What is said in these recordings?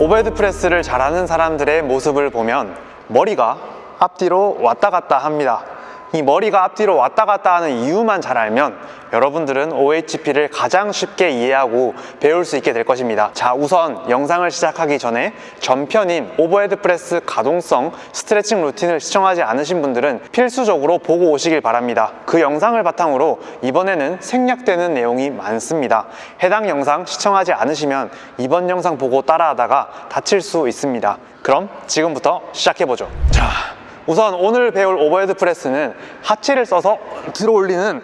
overhead press를 잘하는 사람들의 모습을 보면 머리가 앞뒤로 왔다 갔다 합니다. 이 머리가 앞뒤로 왔다 갔다 하는 이유만 잘 알면 여러분들은 OHP를 가장 쉽게 이해하고 배울 수 있게 될 것입니다. 자, 우선 영상을 시작하기 전에 전편인 overhead press 가동성 스트레칭 루틴을 시청하지 않으신 분들은 필수적으로 보고 오시길 바랍니다. 그 영상을 바탕으로 이번에는 생략되는 내용이 많습니다. 해당 영상 시청하지 않으시면 이번 영상 보고 따라하다가 다칠 수 있습니다. 그럼 지금부터 시작해보죠. 자, 우선 오늘 배울 overhead press는 하체를 써서 들어 올리는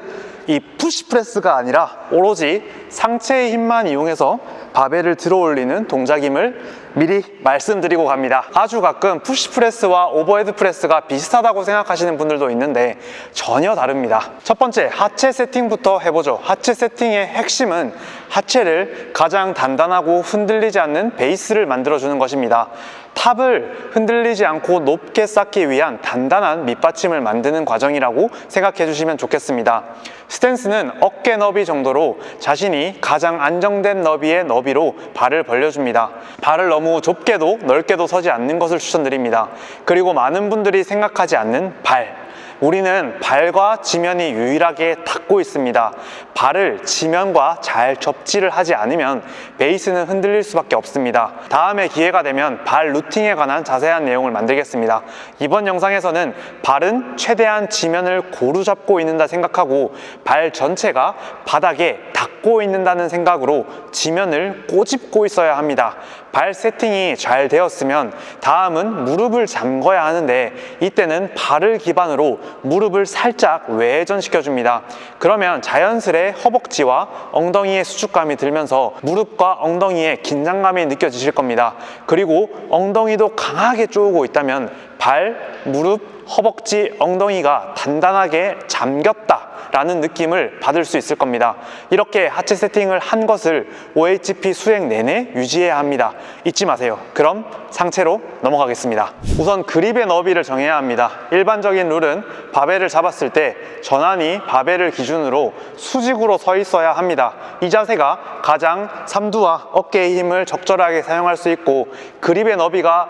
이 push press가 아니라 오로지 상체의 힘만 이용해서 바벨을 들어 올리는 동작임을 미리 말씀드리고 갑니다. 아주 가끔 push press와 overhead press가 비슷하다고 생각하시는 분들도 있는데 전혀 다릅니다. 첫 번째, 하체 세팅부터 해보죠. 하체 세팅의 핵심은 하체를 가장 단단하고 흔들리지 않는 베이스를 만들어주는 것입니다. 탑을 흔들리지 않고 높게 쌓기 위한 단단한 밑받침을 만드는 과정이라고 생각해 주시면 좋겠습니다. 스탠스는 어깨 너비 정도로 자신이 가장 안정된 너비의 너비로 발을 벌려줍니다. 발을 너무 좁게도 넓게도 서지 않는 것을 추천드립니다. 그리고 많은 분들이 생각하지 않는 발, 우리는 발과 지면이 유일하게 닿고 있습니다. 발을 지면과 잘 접지를 하지 않으면 베이스는 흔들릴 수밖에 없습니다. 다음에 기회가 되면 발 루팅에 관한 자세한 내용을 만들겠습니다. 이번 영상에서는 발은 최대한 지면을 고루 잡고 있는다 생각하고 발 전체가 바닥에 닿고 있는다는 생각으로 지면을 꼬집고 있어야 합니다. 발 세팅이 잘 되었으면 다음은 무릎을 잠궈야 하는데 이때는 발을 기반으로 무릎을 살짝 외전시켜 줍니다. 그러면 자연스레 허벅지와 엉덩이의 수축감이 들면서 무릎과 엉덩이에 긴장감이 느껴지실 겁니다. 그리고 엉덩이도 강하게 쪼고 있다면 발, 무릎, 허벅지, 엉덩이가 단단하게 잠겼다 라는 느낌을 받을 수 있을 겁니다. 이렇게 하체 세팅을 한 것을 OHP 수행 내내 유지해야 합니다. 잊지 마세요. 그럼 상체로 넘어가겠습니다. 우선 그립의 너비를 정해야 합니다. 일반적인 룰은 바벨을 잡았을 때 전환이 바벨을 기준으로 수직으로 서 있어야 합니다. 이 자세가 가장 삼두와 어깨의 힘을 적절하게 사용할 수 있고 그립의 너비가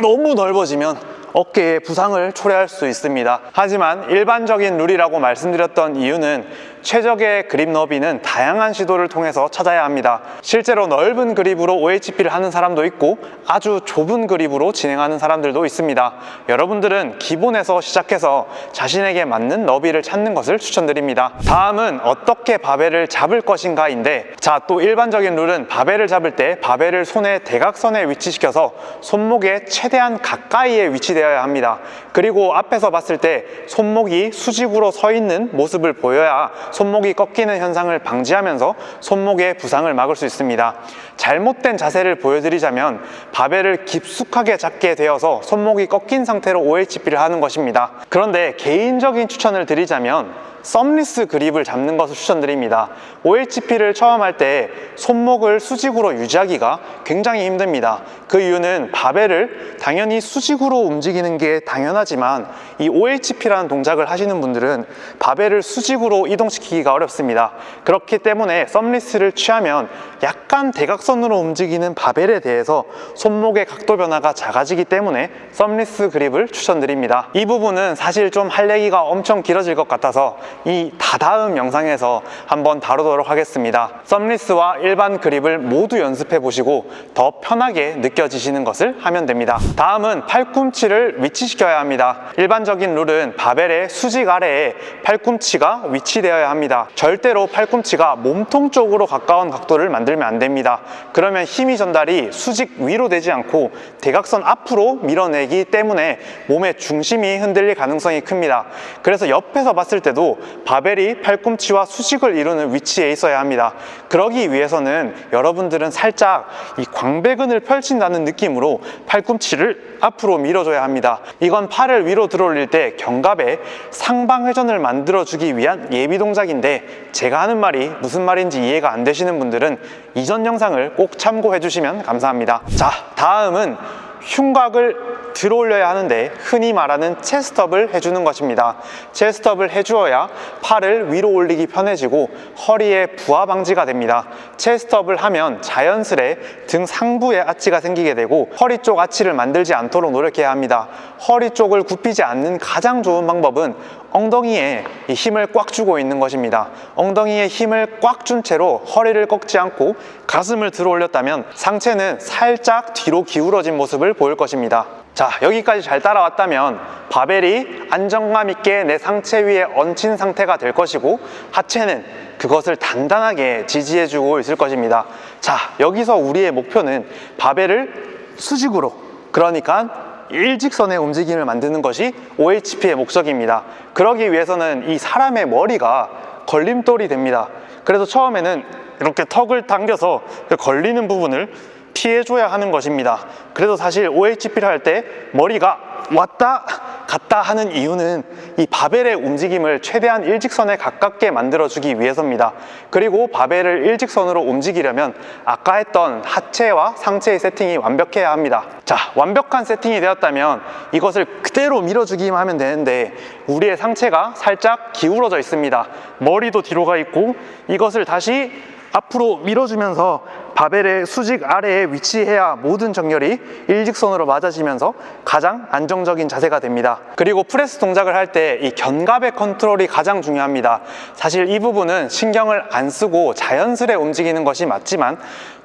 너무 넓어지면 어깨에 부상을 초래할 수 있습니다. 하지만 일반적인 룰이라고 말씀드렸던 이유는 최적의 그립 너비는 다양한 시도를 통해서 찾아야 합니다. 실제로 넓은 그립으로 OHP를 하는 사람도 있고 아주 좁은 그립으로 진행하는 사람들도 있습니다. 여러분들은 기본에서 시작해서 자신에게 맞는 너비를 찾는 것을 추천드립니다. 다음은 어떻게 바벨을 잡을 것인가인데 자 또 일반적인 룰은 바벨을 잡을 때 바벨을 손의 대각선에 위치시켜서 손목에 최대한 가까이에 위치되어야 합니다. 그리고 앞에서 봤을 때 손목이 수직으로 서 있는 모습을 보여야 손목이 꺾이는 현상을 방지하면서 손목의 부상을 막을 수 있습니다. 잘못된 자세를 보여드리자면 바벨을 깊숙하게 잡게 되어서 손목이 꺾인 상태로 OHP를 하는 것입니다. 그런데 개인적인 추천을 드리자면 썸리스 그립을 잡는 것을 추천드립니다. OHP를 처음 할 때 손목을 수직으로 유지하기가 굉장히 힘듭니다. 그 이유는 바벨을 당연히 수직으로 움직이는 게 당연하지만 이 OHP라는 동작을 하시는 분들은 바벨을 수직으로 이동시키기가 어렵습니다. 그렇기 때문에 썸리스를 취하면 약간 대 각선으로 움직이는 바벨에 대해서 손목의 각도 변화가 작아지기 때문에 썸리스 그립을 추천드립니다. 이 부분은 사실 좀 할 얘기가 엄청 길어질 것 같아서 이 다다음 영상에서 한번 다루도록 하겠습니다. 썸리스와 일반 그립을 모두 연습해 보시고 더 편하게 느껴지시는 것을 하면 됩니다. 다음은 팔꿈치를 위치시켜야 합니다. 일반적인 룰은 바벨의 수직 아래에 팔꿈치가 위치되어야 합니다. 절대로 팔꿈치가 몸통 쪽으로 가까운 각도를 만들면 안 됩니다. 그러면 힘이 전달이 수직 위로 되지 않고 대각선 앞으로 밀어내기 때문에 몸의 중심이 흔들릴 가능성이 큽니다. 그래서 옆에서 봤을 때도 바벨이 팔꿈치와 수직을 이루는 위치에 있어야 합니다. 그러기 위해서는 여러분들은 살짝 이 광배근을 펼친다는 느낌으로 팔꿈치를 앞으로 밀어줘야 합니다. 이건 팔을 위로 들어올릴 때 견갑에 상방회전을 만들어주기 위한 예비 동작인데 제가 하는 말이 무슨 말인지 이해가 안 되시는 분들은 이전 영상을 꼭 참고해 주시면 감사합니다. 자, 다음은 흉곽을 들어 올려야 하는데 흔히 말하는 체스트업을 해주는 것입니다. 체스트업을 해주어야 팔을 위로 올리기 편해지고 허리의 부하 방지가 됩니다. 체스트업을 하면 자연스레 등 상부에 아치가 생기게 되고 허리 쪽 아치를 만들지 않도록 노력해야 합니다. 허리 쪽을 굽히지 않는 가장 좋은 방법은 엉덩이에 이 힘을 꽉 주고 있는 것입니다. 엉덩이에 힘을 꽉 준 채로 허리를 꺾지 않고 가슴을 들어 올렸다면 상체는 살짝 뒤로 기울어진 모습을 보일 것입니다. 자, 여기까지 잘 따라왔다면 바벨이 안정감 있게 내 상체 위에 얹힌 상태가 될 것이고 하체는 그것을 단단하게 지지해주고 있을 것입니다. 자, 여기서 우리의 목표는 바벨을 수직으로 그러니까 일직선의 움직임을 만드는 것이 OHP의 목적입니다. 그러기 위해서는 이 사람의 머리가 걸림돌이 됩니다. 그래서 처음에는 이렇게 턱을 당겨서 그 걸리는 부분을 피해줘야 하는 것입니다. 그래서 사실 OHP를 할 때 머리가 왔다 갔다 하는 이유는 이 바벨의 움직임을 최대한 일직선에 가깝게 만들어주기 위해서입니다. 그리고 바벨을 일직선으로 움직이려면 아까 했던 하체와 상체의 세팅이 완벽해야 합니다. 자, 완벽한 세팅이 되었다면 이것을 그대로 밀어주기만 하면 되는데 우리의 상체가 살짝 기울어져 있습니다. 머리도 뒤로 가 있고 이것을 다시 앞으로 밀어주면서 바벨의 수직 아래에 위치해야 모든 정렬이 일직선으로 맞아지면서 가장 안정적인 자세가 됩니다. 그리고 프레스 동작을 할 때 이 견갑의 컨트롤이 가장 중요합니다. 사실 이 부분은 신경을 안 쓰고 자연스레 움직이는 것이 맞지만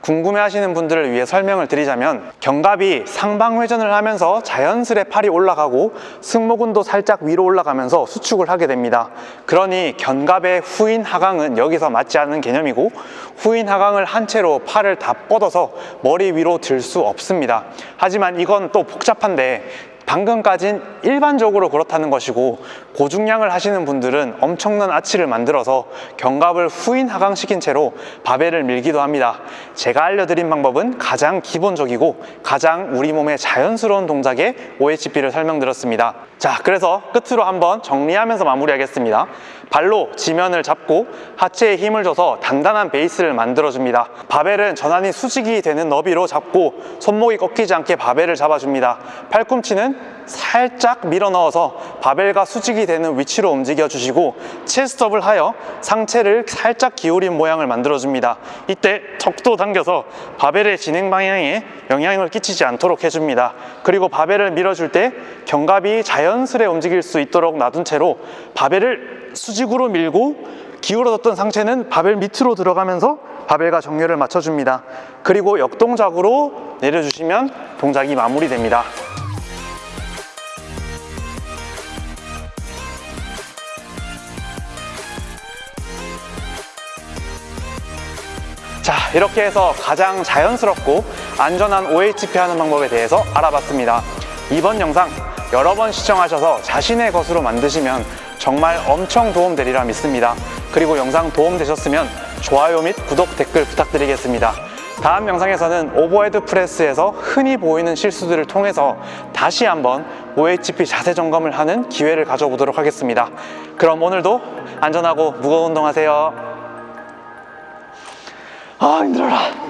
궁금해 하시는 분들을 위해 설명을 드리자면 견갑이 상방회전을 하면서 자연스레 팔이 올라가고 승모근도 살짝 위로 올라가면서 수축을 하게 됩니다. 그러니 견갑의 후인 하강은 여기서 맞지 않는 개념이고 후인 하강을 한 채로 팔을 다 뻗어서 머리 위로 들 수 없습니다. 하지만 이건 또 복잡한데 방금까진 일반적으로 그렇다는 것이고 고중량을 하시는 분들은 엄청난 아치를 만들어서 견갑을 후인 하강시킨 채로 바벨을 밀기도 합니다. 제가 알려드린 방법은 가장 기본적이고 가장 우리 몸에 자연스러운 동작의 OHP를 설명드렸습니다. 자, 그래서 끝으로 한번 정리하면서 마무리하겠습니다. 발로 지면을 잡고 하체에 힘을 줘서 단단한 베이스를 만들어줍니다. 바벨은 전환이 수직이 되는 너비로 잡고 손목이 꺾이지 않게 바벨을 잡아줍니다. 팔꿈치는 살짝 밀어 넣어서 바벨과 수직이 되는 위치로 움직여 주시고 칠스톱을 하여 상체를 살짝 기울인 모양을 만들어 줍니다. 이때 턱도 당겨서 바벨의 진행 방향에 영향을 끼치지 않도록 해줍니다. 그리고 바벨을 밀어줄 때 견갑이 자연스레 움직일 수 있도록 놔둔 채로 바벨을 수직으로 밀고 기울어졌던 상체는 바벨 밑으로 들어가면서 바벨과 정렬을 맞춰줍니다. 그리고 역동작으로 내려주시면 동작이 마무리됩니다. 자 이렇게 해서 가장 자연스럽고 안전한 OHP 하는 방법에 대해서 알아봤습니다 이번 영상 여러 번 시청하셔서 자신의 것으로 만드시면 정말 엄청 도움되리라 믿습니다. 그리고 영상 도움되셨으면 좋아요 및 구독 댓글 부탁드리겠습니다. 다음 영상에서는 overhead press에서 흔히 보이는 실수들을 통해서 다시 한번 OHP 자세 점검을 하는 기회를 가져보도록 하겠습니다. 그럼 오늘도 안전하고 무거운 운동 하세요. 아 힘들어라